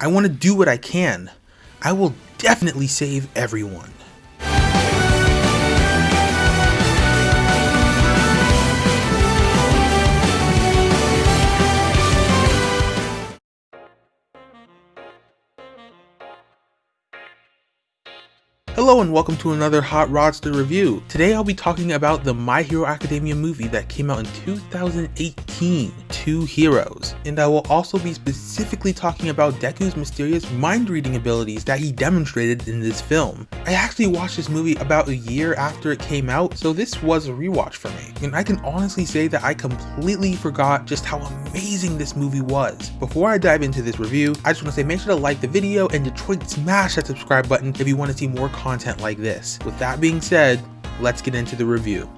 I want to do what I can. I will definitely save everyone. Hello and welcome to another Hot Rodster review. Today I'll be talking about the My Hero Academia movie that came out in 2018, Two Heroes. And I will also be specifically talking about Deku's mysterious mind-reading abilities that he demonstrated in this film. I actually watched this movie about a year after it came out, so this was a rewatch for me. And I can honestly say that I completely forgot just how amazing this movie was. Before I dive into this review, I just want to say make sure to like the video and Detroit smash that subscribe button if you want to see more content like this. With that being said, let's get into the review.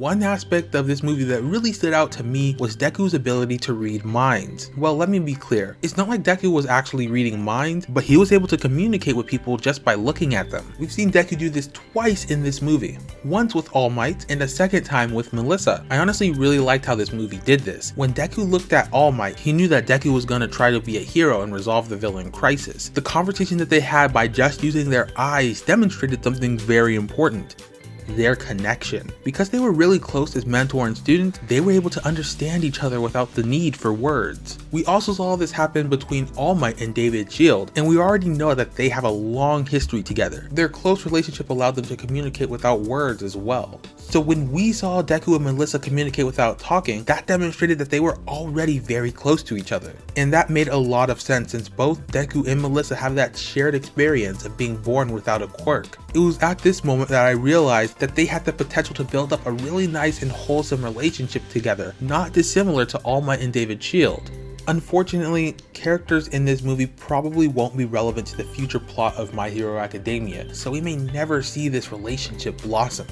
One aspect of this movie that really stood out to me was Deku's ability to read minds. Well, let me be clear. It's not like Deku was actually reading minds, but he was able to communicate with people just by looking at them. We've seen Deku do this twice in this movie. Once with All Might, and a second time with Melissa. I honestly really liked how this movie did this. When Deku looked at All Might, he knew that Deku was going to try to be a hero and resolve the villain crisis. The conversation that they had by just using their eyes demonstrated something very important their connection. Because they were really close as mentor and student, they were able to understand each other without the need for words. We also saw this happen between All Might and David Shield, and we already know that they have a long history together. Their close relationship allowed them to communicate without words as well. So when we saw Deku and Melissa communicate without talking, that demonstrated that they were already very close to each other. And that made a lot of sense since both Deku and Melissa have that shared experience of being born without a quirk. It was at this moment that I realized that they had the potential to build up a really nice and wholesome relationship together, not dissimilar to All Might and David Shield. Unfortunately, characters in this movie probably won't be relevant to the future plot of My Hero Academia, so we may never see this relationship blossom.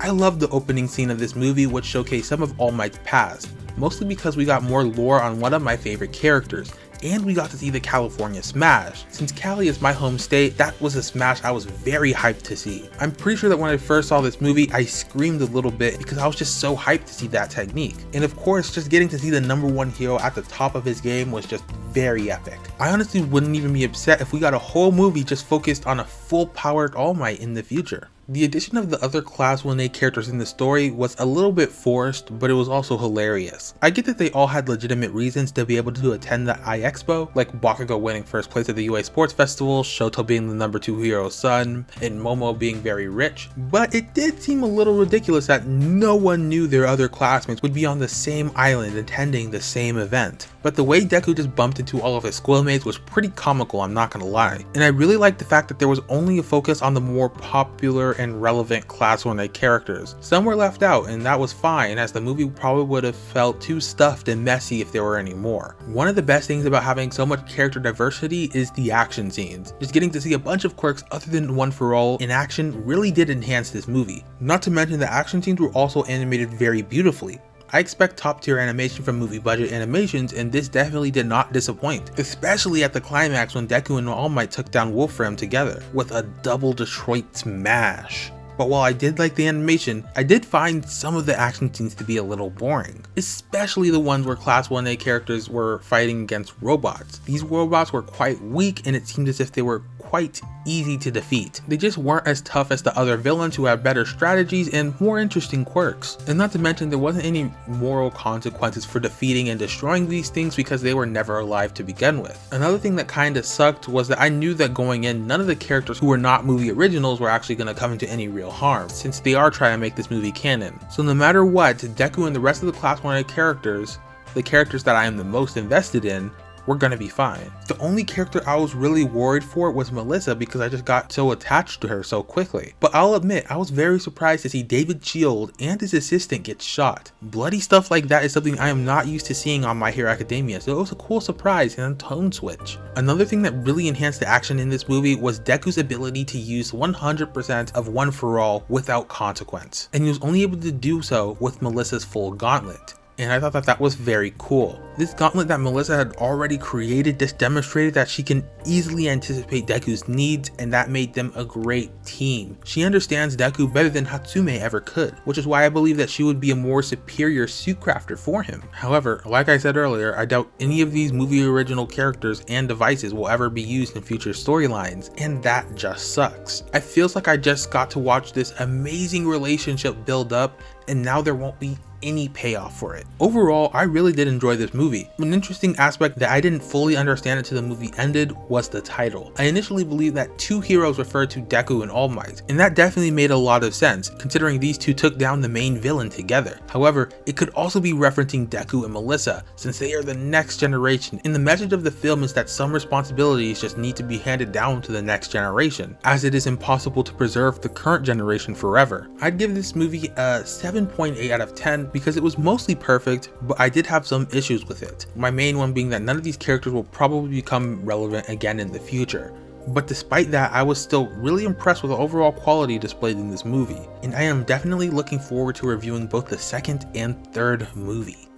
I love the opening scene of this movie which showcased some of All Might's past, mostly because we got more lore on one of my favorite characters, and we got to see the California Smash. Since Cali is my home state, that was a smash I was very hyped to see. I'm pretty sure that when I first saw this movie, I screamed a little bit because I was just so hyped to see that technique. And of course, just getting to see the number one hero at the top of his game was just very epic. I honestly wouldn't even be upset if we got a whole movie just focused on a full powered All Might in the future. The addition of the other Class 1A characters in the story was a little bit forced, but it was also hilarious. I get that they all had legitimate reasons to be able to attend the iExpo, like Bakugo winning first place at the UA Sports Festival, Shoto being the number 2 hero's son, and Momo being very rich, but it did seem a little ridiculous that no one knew their other classmates would be on the same island attending the same event. But the way Deku just bumped into all of his schoolmates was pretty comical, I'm not gonna lie. And I really liked the fact that there was only a focus on the more popular and relevant Class 1A characters. Some were left out, and that was fine, as the movie probably would have felt too stuffed and messy if there were any more. One of the best things about having so much character diversity is the action scenes. Just getting to see a bunch of quirks other than One For All in action really did enhance this movie. Not to mention the action scenes were also animated very beautifully. I expect top tier animation from movie budget animations and this definitely did not disappoint, especially at the climax when Deku and All Might took down Wolfram together with a double Detroit smash. But while I did like the animation, I did find some of the action scenes to be a little boring, especially the ones where Class 1A characters were fighting against robots. These robots were quite weak and it seemed as if they were quite easy to defeat. They just weren't as tough as the other villains who had better strategies and more interesting quirks. And not to mention there wasn't any moral consequences for defeating and destroying these things because they were never alive to begin with. Another thing that kinda sucked was that I knew that going in none of the characters who were not movie originals were actually gonna come into any real harm since they are trying to make this movie canon. So no matter what, Deku and the rest of the Class 1A characters the characters that I am the most invested in we're gonna be fine. The only character I was really worried for was Melissa because I just got so attached to her so quickly. But I'll admit, I was very surprised to see David Shield and his assistant get shot. Bloody stuff like that is something I am not used to seeing on My Hero Academia, so it was a cool surprise and a tone switch. Another thing that really enhanced the action in this movie was Deku's ability to use 100% of One For All without consequence, and he was only able to do so with Melissa's full gauntlet. And I thought that that was very cool. This gauntlet that Melissa had already created just demonstrated that she can easily anticipate Deku's needs and that made them a great team. She understands Deku better than Hatsume ever could, which is why I believe that she would be a more superior suit crafter for him. However, like I said earlier, I doubt any of these movie original characters and devices will ever be used in future storylines, and that just sucks. It feels like I just got to watch this amazing relationship build up and now there won't be any payoff for it. Overall, I really did enjoy this movie. An interesting aspect that I didn't fully understand until the movie ended was the title. I initially believed that two heroes referred to Deku and All Might, and that definitely made a lot of sense, considering these two took down the main villain together. However, it could also be referencing Deku and Melissa, since they are the next generation, and the message of the film is that some responsibilities just need to be handed down to the next generation, as it is impossible to preserve the current generation forever. I'd give this movie a 7.8 out of 10 because it was mostly perfect, but I did have some issues with it. My main one being that none of these characters will probably become relevant again in the future. But despite that, I was still really impressed with the overall quality displayed in this movie, and I am definitely looking forward to reviewing both the second and third movie.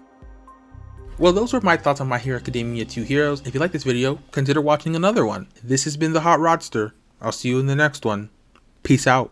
Well, those were my thoughts on My Hero Academia 2 Heroes. If you like this video, consider watching another one. This has been the Hot Rodster. I'll see you in the next one. Peace out.